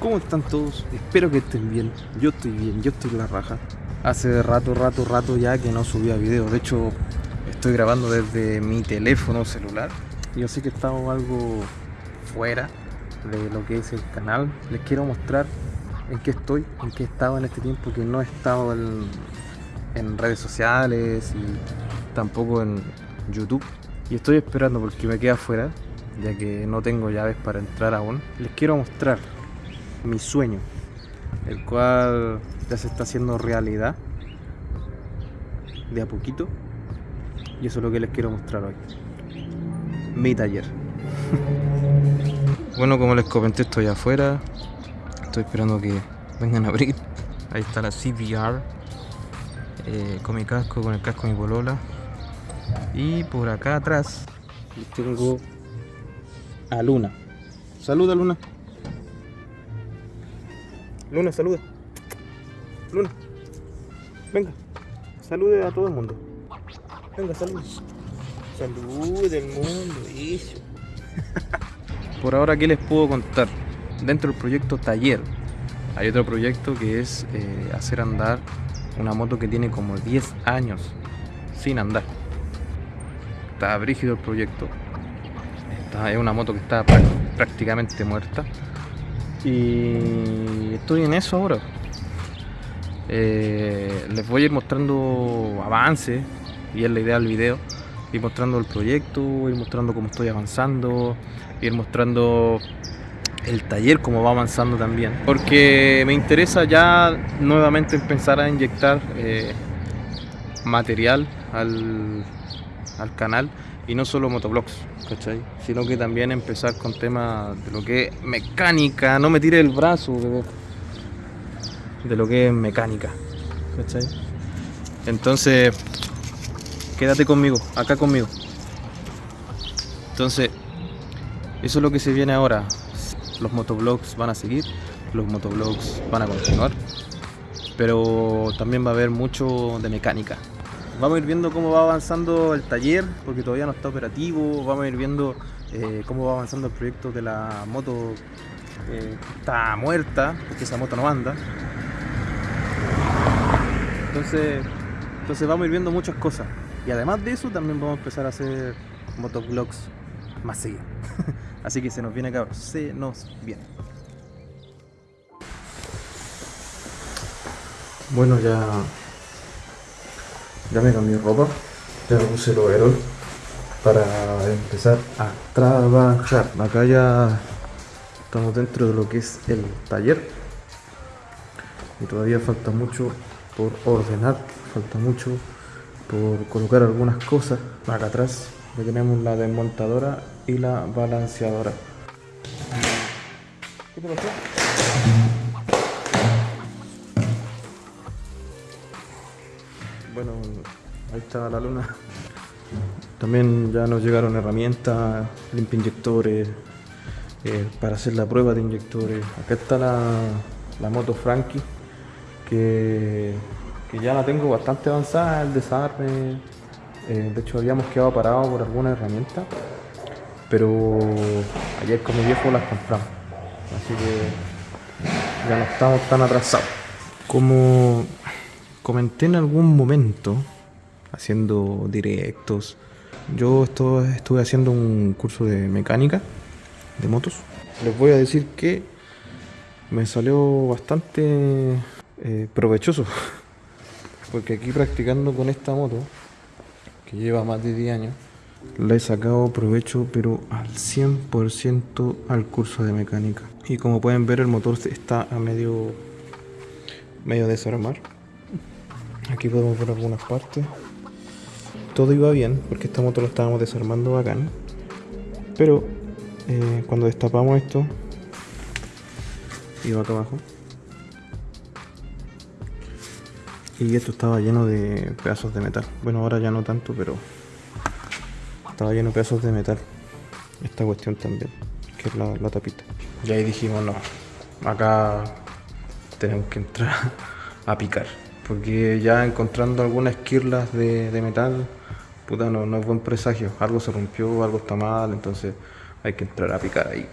¿Cómo están todos? Espero que estén bien. Yo estoy bien, yo estoy la raja. Hace rato, rato, rato ya que no subía video. De hecho, estoy grabando desde mi teléfono celular. Yo sé que estamos algo fuera de lo que es el canal. Les quiero mostrar en qué estoy, en qué he estado en este tiempo que no he estado en, en redes sociales y tampoco en YouTube. Y estoy esperando porque me queda afuera, ya que no tengo llaves para entrar aún. Les quiero mostrar mi sueño, el cual ya se está haciendo realidad de a poquito. Y eso es lo que les quiero mostrar hoy. Mi taller. bueno, como les comenté, estoy afuera. Estoy esperando que vengan a abrir. Ahí está la CVR. Eh, con mi casco, con el casco de mi polola. Y por acá atrás tengo a Luna. Saluda, Luna. Luna, saluda. Luna. Venga. Salude a todo el mundo. Venga, salude. Salude al mundo. Eso. Por ahora, ¿qué les puedo contar? Dentro del proyecto Taller, hay otro proyecto que es eh, hacer andar una moto que tiene como 10 años sin andar. Está brígido el proyecto. Es una moto que está prácticamente muerta. Y estoy en eso ahora. Eh, les voy a ir mostrando avances y es la idea del video. Ir mostrando el proyecto, ir mostrando cómo estoy avanzando, ir mostrando el taller cómo va avanzando también. Porque me interesa ya nuevamente empezar a inyectar eh, material al, al canal y no solo motoblogs, ¿cachai? Sino que también empezar con temas de lo que es mecánica, no me tire el brazo de, lo que es mecánica, ¿cachai? Entonces, quédate conmigo, acá conmigo. Entonces, eso es lo que se viene ahora. Los motoblogs van a seguir, los motoblogs van a continuar, pero también va a haber mucho de mecánica, Vamos a ir viendo cómo va avanzando el taller, porque todavía no está operativo. Vamos a ir viendo eh, cómo va avanzando el proyecto de la moto eh, está muerta, porque esa moto no anda. Entonces, entonces vamos a ir viendo muchas cosas. Y además de eso, también vamos a empezar a hacer motovlogs más seguidos. Así que se nos viene acá, se nos viene. Bueno, ya ya me cambié ropa, ya me puse el overall para empezar a trabajar. Acá ya estamos dentro de lo que es el taller y todavía falta mucho por ordenar, falta mucho por colocar algunas cosas. Acá atrás ya tenemos la desmontadora y la balanceadora. Bueno, ahí está la luna. También ya nos llegaron herramientas, limpia inyectores, eh, para hacer la prueba de inyectores. Acá está la, moto Frankie, que, ya la tengo bastante avanzada, el desarme. Eh, de hecho habíamos quedado parados por alguna herramienta, pero ayer con mi viejo las compramos. Así que ya no estamos tan atrasados. Como comenté en algún momento, haciendo directos, yo estuve haciendo un curso de mecánica de motos. Les voy a decir que me salió bastante eh, provechoso, porque aquí practicando con esta moto, que lleva más de 10 años, le he sacado provecho pero al 100% al curso de mecánica. Y como pueden ver el motor está a medio, medio desarmar Aquí podemos ver algunas partes. Todo iba bien, porque esta moto lo estábamos desarmando bacán. Pero eh, cuando destapamos esto, iba acá abajo. Y esto estaba lleno de pedazos de metal. Bueno, ahora ya no tanto, pero estaba lleno de pedazos de metal. Esta cuestión también, que es la, la tapita. Y ahí dijimos, no, acá tenemos que entrar a picar porque ya encontrando algunas esquirlas de, metal, puta, no, no, es buen presagio. Algo se rompió, algo está mal, entonces hay que entrar a picar ahí.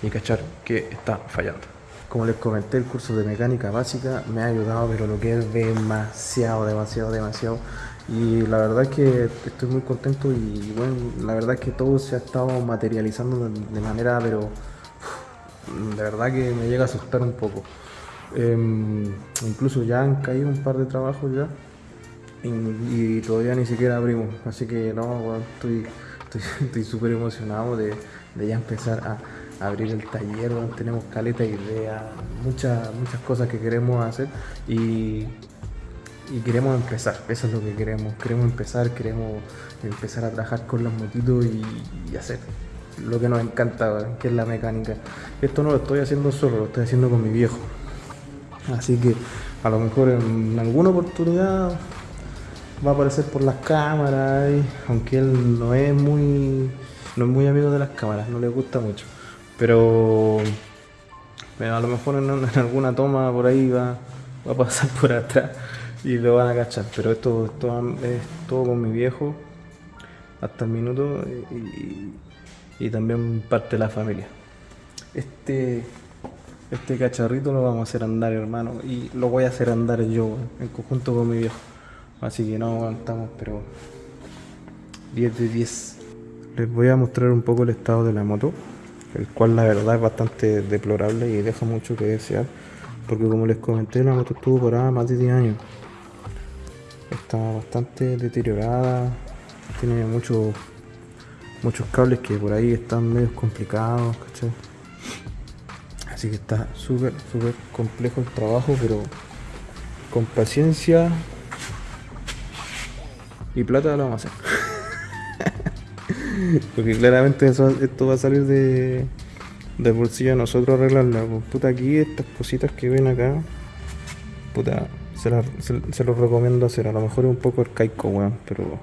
y cachar que está fallando. Como les comenté, el curso de mecánica básica me ha ayudado, pero lo que es demasiado, demasiado, demasiado. Y la verdad es que estoy muy contento y bueno, la verdad es que todo se ha estado materializando de, manera, pero de verdad que me llega a asustar un poco. Em, incluso ya han caído un par de trabajos ya y, todavía ni siquiera abrimos. Así que no, estoy súper emocionado de, ya empezar a, abrir el taller. tenemos caleta de ideas, muchas, muchas cosas que queremos hacer y, y queremos empezar. Eso es lo que queremos. Queremos empezar, queremos empezar a trabajar con los motitos y, hacer lo que nos encanta, que es la mecánica. Esto no lo estoy haciendo solo, lo estoy haciendo con mi viejo. Así que a lo mejor en alguna oportunidad va a aparecer por las cámaras, aunque él no es muy no es muy amigo de las cámaras, no le gusta mucho. Pero, a lo mejor en, alguna toma por ahí va, va, a pasar por atrás y lo van a cachar. Pero esto, es todo con mi viejo hasta el minuto y, y también parte de la familia. Este este cacharrito lo vamos a hacer andar, hermano, y lo voy a hacer andar yo, en conjunto con mi viejo. Así que no aguantamos, pero 10 de 10. Les voy a mostrar un poco el estado de la moto, el cual la verdad es bastante deplorable y deja mucho que desear, porque como les comenté, la moto estuvo parada más de 10 años. Está bastante deteriorada, tiene muchos muchos cables que por ahí están medio complicados, ¿cachai? Así que está súper, súper complejo el trabajo, pero con paciencia y plata lo vamos a hacer. Porque claramente esto va a salir de, de bolsillo de nosotros arreglarla. Pues, puta, aquí estas cositas que ven acá, puta, se, los recomiendo hacer. A lo mejor es un poco arcaico, weón, pero,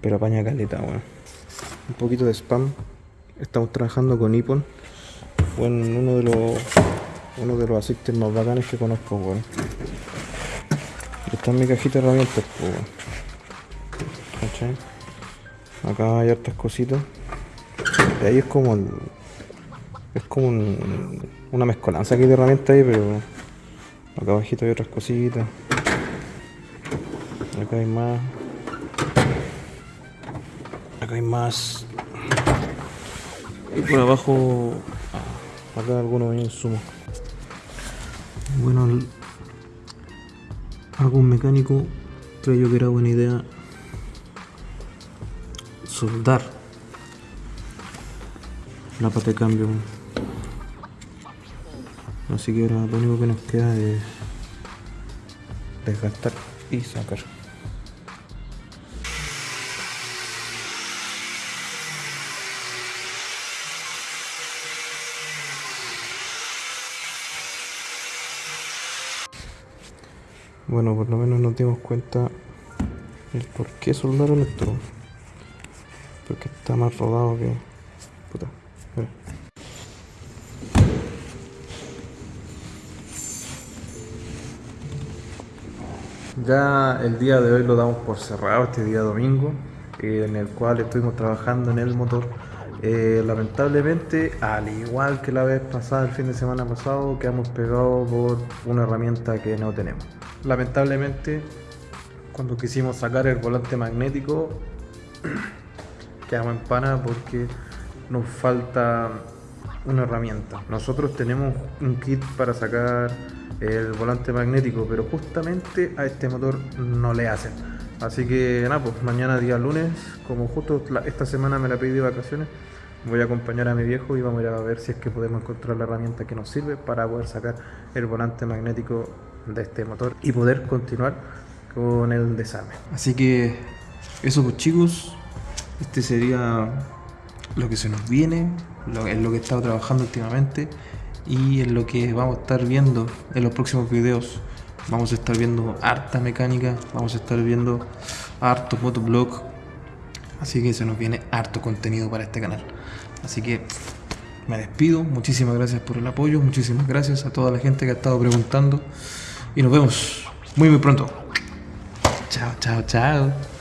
pero apaña caleta, weón. Un poquito de spam. Estamos trabajando con Ipon bueno, uno de los uno de los asistes más bacanes que conozco, weón. Está en mi cajita de herramientas, Acá hay hartas cositas. Y ahí es como es como una mezcolanza aquí de herramientas ahí, pero acá abajito hay otras cositas. Acá hay más. Acá hay más. Y por abajo acá algunos insumos bueno algún mecánico creyó que era buena idea soldar la pata de cambio. Así que ahora lo único que nos queda es desgastar y sacar Bueno, por lo menos nos dimos cuenta el por qué soldaron esto. Porque está más rodado que... Puta. Ya el día de hoy lo damos por cerrado, este día domingo, eh, en el cual estuvimos trabajando en el motor. Eh, lamentablemente, al igual que la vez pasada, el fin de semana pasado, quedamos pegados por una herramienta que no tenemos. Lamentablemente, cuando quisimos sacar el volante magnético, quedamos en pana porque nos falta una herramienta. Nosotros tenemos un kit para sacar el volante magnético, pero justamente a este motor no le hacen. Así que nada, pues mañana día lunes, como justo esta semana me la pedí de vacaciones, voy a acompañar a mi viejo y vamos a ir a ver si es que podemos encontrar la herramienta que nos sirve para poder sacar el volante magnético de este motor y poder continuar con el desarme. Así que eso pues chicos, este sería lo que se nos viene, lo, en lo que he estado trabajando últimamente y en lo que vamos a estar viendo en los próximos videos. Vamos a estar viendo harta mecánica, vamos a estar viendo harto motoblog, así que se nos viene harto contenido para este canal. Así que me despido, muchísimas gracias por el apoyo, muchísimas gracias a toda la gente que ha estado preguntando y nos vemos muy muy pronto. Chao, chao, chao.